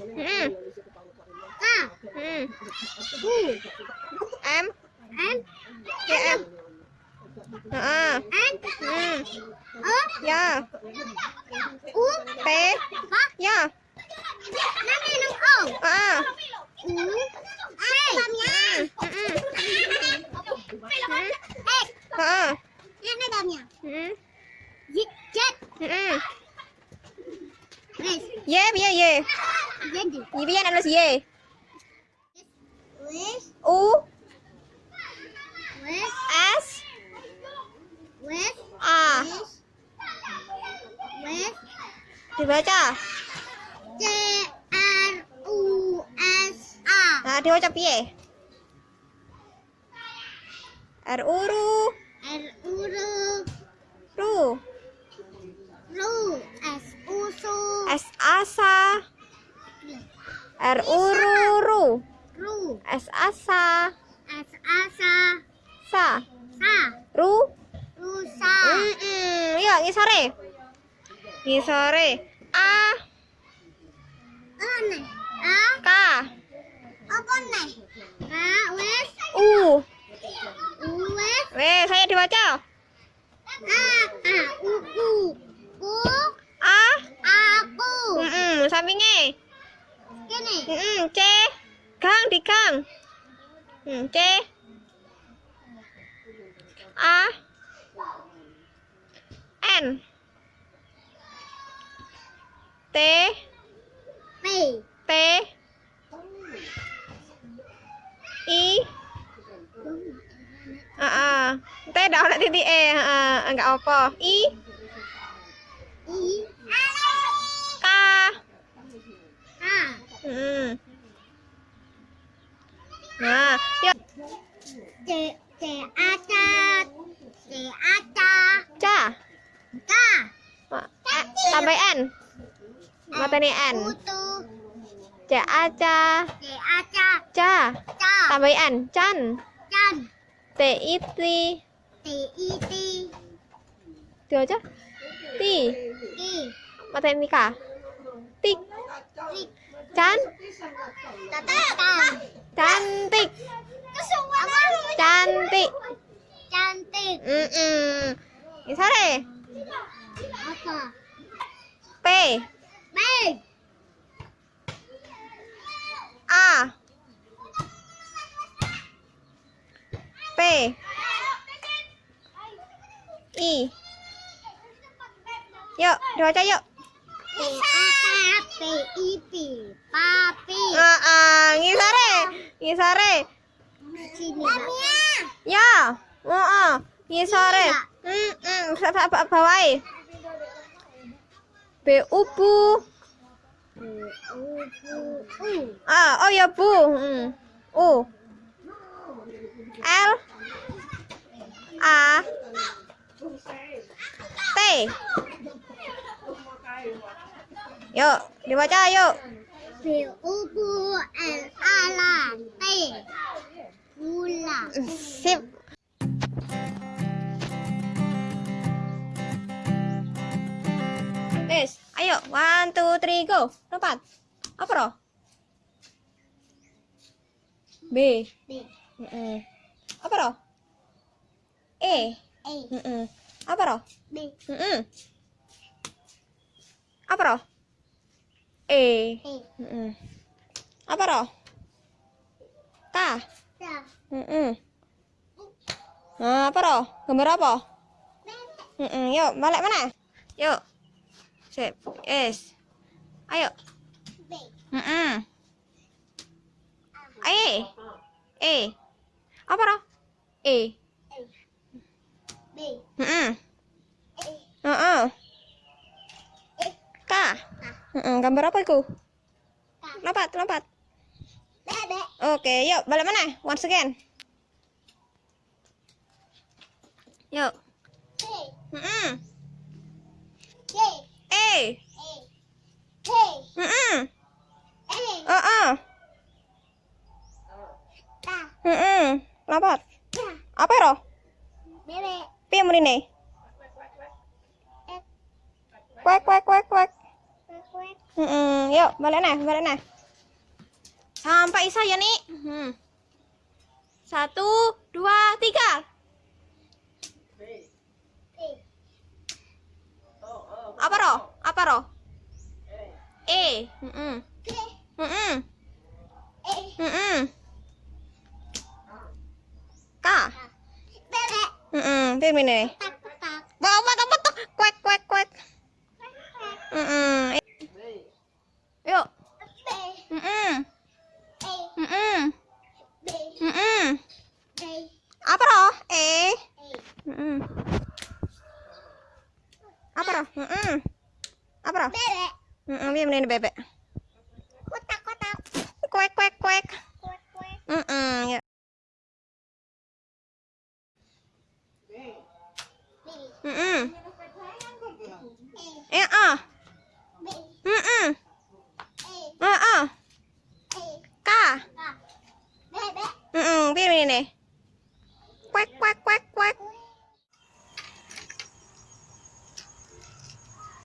Mm. K. Mm. U. M. N. Ya M. Heeh. N. Mm. O. Ya. U. P. K. Ya. Nanti nang O. Heeh. U. C. Dalamnya. Mm. X. Heeh. Ini dalamnya. Mm. Z. Z. Mm. Wes. Y biar Y. Biar nak tulis Y. U. S. A. Dibaca. C. R. U. S. A. Nah, dibaca piye? R uru. R. U. Ru. Ru. Ru. S. U. Su. S asa. R uru ru. Ru. S asa. S. Asa. Sa. Sa. Ru. Rusa. Mm -mm. Yuk, ngisore. Ngisore. A. Aneh. A. K. Apa nih? K. Wes. U. U. Wes. Weh, saya dibaca. A. A. U. U. U. A. Aku. Mm -mm. Sampingnya. Gini. Mm -mm. C. Gang di gang. Hmm, C. A. N. T. P. T. I. Ah, ah. T dah nak titik E. Ah, enggak apa. I. I. K. A. Hmm. Nah, yuk. C. C. Aca. C. Aca. Ca. K. Ma- eh, Tambah N. Mata ni N. Utu. Ca aca. C. Aca. Ca. Ca. Tambah N. Can. Can. T I T. T. I. T. Itu aja. Ti. T. Mata ini K. Tik. Can. Cantik. Cantik. Cantik. Mm -mm. Sore. Apa? P. B. A. P. I. Yuk, dibaca yuk. P. A. P. I. P. Papi. Ah, ngisare. Ngisare. Sini. Ya. Heeh. Ngisare. Hmm, hmm, sa- sa- ba- bawai. B U bu. U. U. Ah, oh ya bu. Hmm. U. L. A. T. Yuk, dibaca yuk. B. U. Bu. L. Ala. T. Gula. Sip. One, two, three, go. Lompat. Apa roh? B. B. Mm-mm. Apa roh? E. A. Mm-mm. Apa roh? B. Mm-mm. Apa roh? E. A. Mm-mm. Apa roh? K. Sa. Mm-mm. Nah, apa roh? Gambar apa? Mm-mm. Yuk, balik mana? Yuk. Sip. Yes. Ayo. B. Mm-mm. E. E. Apa roh? E. B. Mm-mm. A. Heeh. K. Mm-mm. Gambar apa itu? Lompat, lompat. Oke, yuk balik mana? Once again. Yuk. K. Mm-mm. E. A. K. Mm-mm. A. Heeh. K. Mm-mm. Lompat. K. Apa roh? B. B. Piye mrene? Kwek kwek kwek kwek. Kwek. Mm-mm, yuk balik nih balik nih sampai isa ya nih hmm. satu dua tiga apa roh apa roh e Mm-mm. Mm-mm. Mm-mm. k Mm-mm. Pilih ini nih Tak tak. Bawa apa apa tuh? Kuek kuek kuek. Mm-mm. Yuk. B Mm-mm. A Mm-mm. B Mm-mm. B Apa roh? E. A. Mm-mm. Apa roh? Mm-mm. Apa roh? Mm-mm. Pilih ini bebek. Kotak kotak. Kuek kuek kuek. Kuek kuek. Mm-mm. Yuk. B. Mm-mm. A Eh ah. B Mm-mm. A Ah ah. A K. K. Bebek. Mm-mm. Pilih ini. Kuek